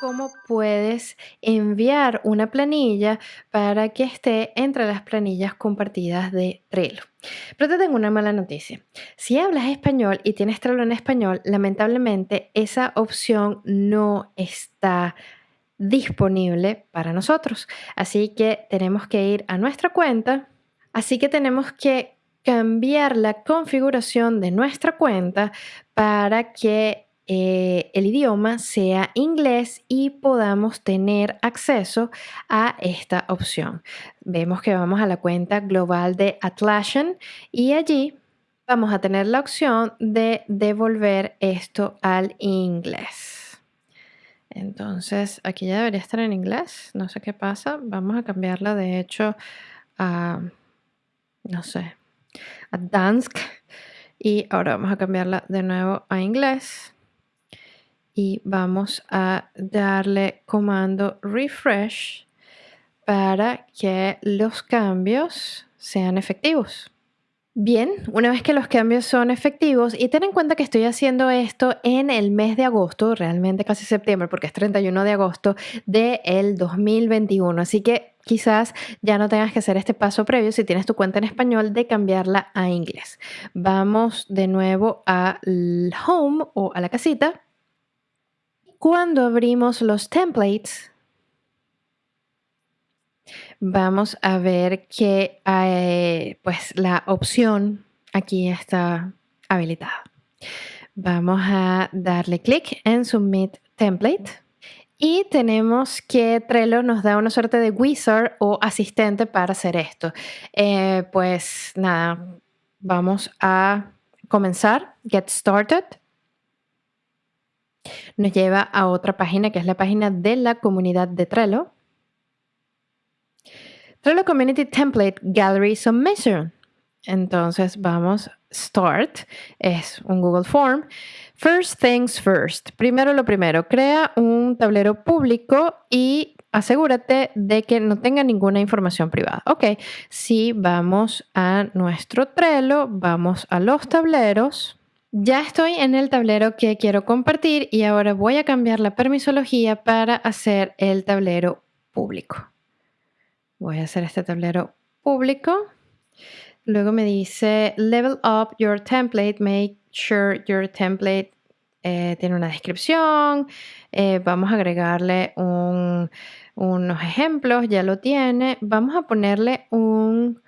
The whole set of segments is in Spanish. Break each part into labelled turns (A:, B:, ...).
A: cómo puedes enviar una planilla para que esté entre las planillas compartidas de Trello. Pero te tengo una mala noticia. Si hablas español y tienes Trello en español, lamentablemente esa opción no está disponible para nosotros. Así que tenemos que ir a nuestra cuenta. Así que tenemos que cambiar la configuración de nuestra cuenta para que eh, el idioma sea inglés y podamos tener acceso a esta opción. Vemos que vamos a la cuenta global de Atlassian y allí vamos a tener la opción de devolver esto al inglés. Entonces, aquí ya debería estar en inglés. No sé qué pasa. Vamos a cambiarla, de hecho, a, no sé, a Dansk. Y ahora vamos a cambiarla de nuevo a inglés y vamos a darle comando refresh para que los cambios sean efectivos. Bien, una vez que los cambios son efectivos, y ten en cuenta que estoy haciendo esto en el mes de agosto, realmente casi septiembre, porque es 31 de agosto del 2021, así que quizás ya no tengas que hacer este paso previo si tienes tu cuenta en español de cambiarla a inglés. Vamos de nuevo al home o a la casita cuando abrimos los templates, vamos a ver que eh, pues la opción aquí está habilitada. Vamos a darle clic en Submit Template y tenemos que Trello nos da una suerte de wizard o asistente para hacer esto. Eh, pues nada, vamos a comenzar, Get Started nos lleva a otra página que es la página de la comunidad de Trello. Trello Community Template Gallery Submission. Entonces vamos, Start, es un Google Form. First things first. Primero lo primero, crea un tablero público y asegúrate de que no tenga ninguna información privada. Ok, si vamos a nuestro Trello, vamos a los tableros. Ya estoy en el tablero que quiero compartir y ahora voy a cambiar la permisología para hacer el tablero público. Voy a hacer este tablero público. Luego me dice level up your template, make sure your template eh, tiene una descripción. Eh, vamos a agregarle unos ejemplos, ya lo tiene. Vamos a ponerle un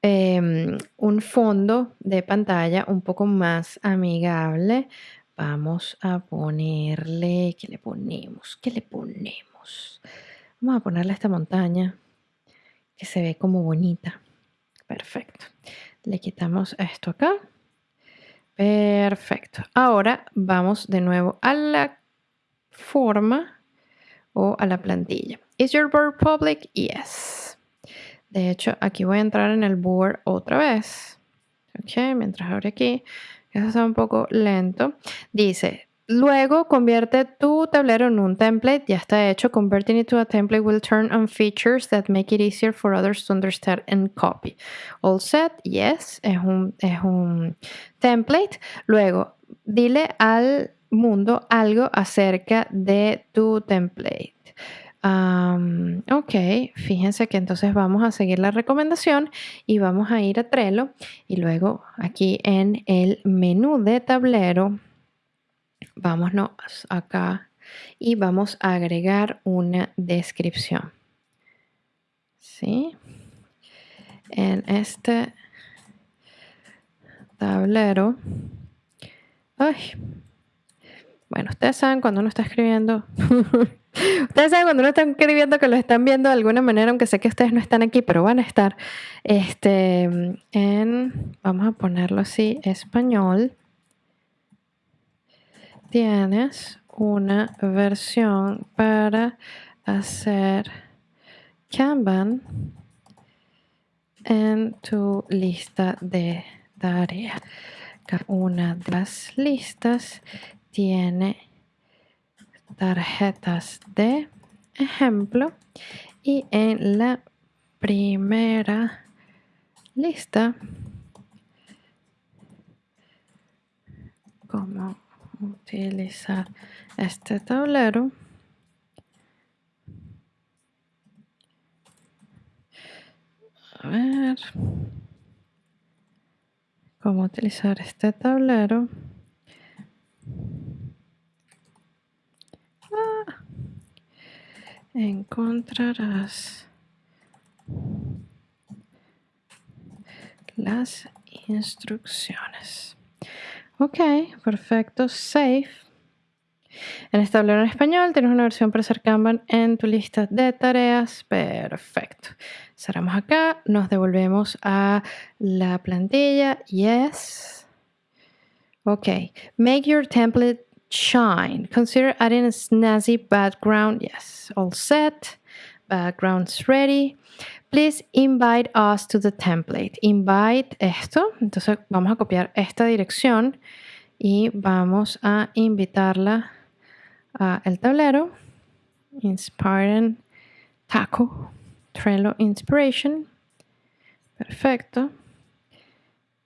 A: Em, un fondo de pantalla un poco más amigable. Vamos a ponerle, ¿qué le ponemos? ¿Qué le ponemos? Vamos a ponerle esta montaña que se ve como bonita. Perfecto. Le quitamos esto acá. Perfecto. Ahora vamos de nuevo a la forma o a la plantilla. Is your board public? Yes. De hecho, aquí voy a entrar en el board otra vez. Ok, mientras abre aquí. Eso está un poco lento. Dice, luego convierte tu tablero en un template. Ya está hecho. Converting it to a template will turn on features that make it easier for others to understand and copy. All set, yes, es un, es un template. Luego, dile al mundo algo acerca de tu template ok, fíjense que entonces vamos a seguir la recomendación y vamos a ir a Trello y luego aquí en el menú de tablero, vámonos acá y vamos a agregar una descripción. ¿Sí? En este tablero, ay, bueno, ustedes saben cuando uno está escribiendo Ustedes saben cuando uno está escribiendo que lo están viendo de alguna manera, aunque sé que ustedes no están aquí, pero van a estar. Este, en, vamos a ponerlo así, español. Tienes una versión para hacer Kanban en tu lista de tareas. Una de las listas tiene tarjetas de ejemplo. Y en la primera lista cómo utilizar este tablero. A ver cómo utilizar este tablero. Encontrarás las instrucciones. Ok, perfecto, save. En este tablero en español tienes una versión para hacer Kanban en tu lista de tareas. Perfecto. Cerramos acá, nos devolvemos a la plantilla. Yes. Ok. Make your template shine. Consider adding a snazzy background. Yes. All set. Background's ready. Please invite us to the template. Invite esto. Entonces vamos a copiar esta dirección y vamos a invitarla el tablero, Inspiring Taco, Trello Inspiration. Perfecto.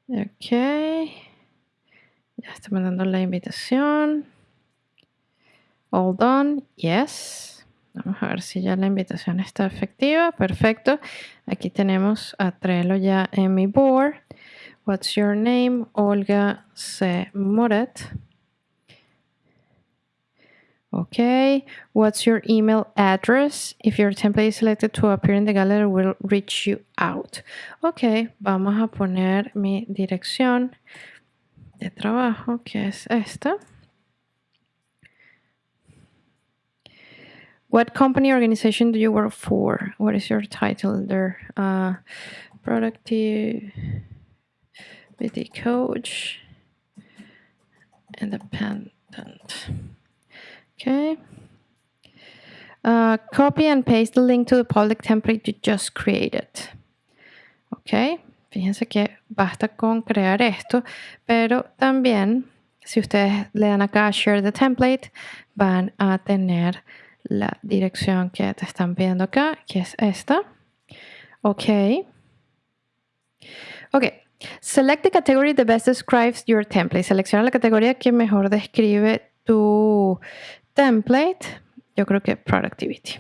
A: Ok. Ya está mandando la invitación. All done. Yes. Vamos a ver si ya la invitación está efectiva. Perfecto. Aquí tenemos a Trello ya en mi board. What's your name? Olga C. Moret. Okay, what's your email address? If your template is selected to appear in the gallery, will reach you out. Ok, vamos a poner mi dirección de trabajo, que es esta. What company organization do you work for? What is your title there? Uh, productivity coach, independent. Okay. Uh, copy and paste the link to the public template you just created. Ok, fíjense que basta con crear esto, pero también si ustedes le dan acá Share the Template, van a tener la dirección que te están pidiendo acá, que es esta. Ok. Ok. Select the category that best describes your template. Selecciona la categoría que mejor describe tu template, yo creo que productivity.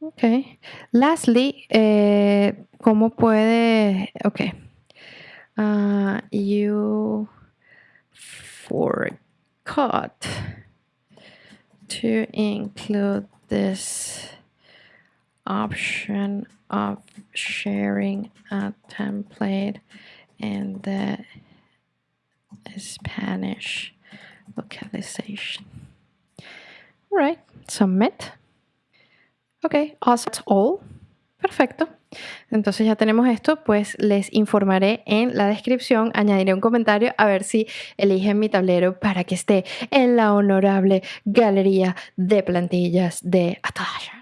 A: Ok. Lastly, eh, ¿cómo puede... Ok. Uh, you forgot to include this option of sharing a template in the Spanish localization. All right, submit. Ok, awesome. That's all. Perfecto. Entonces ya tenemos esto, pues les informaré en la descripción, añadiré un comentario a ver si eligen mi tablero para que esté en la honorable galería de plantillas de Atalaya.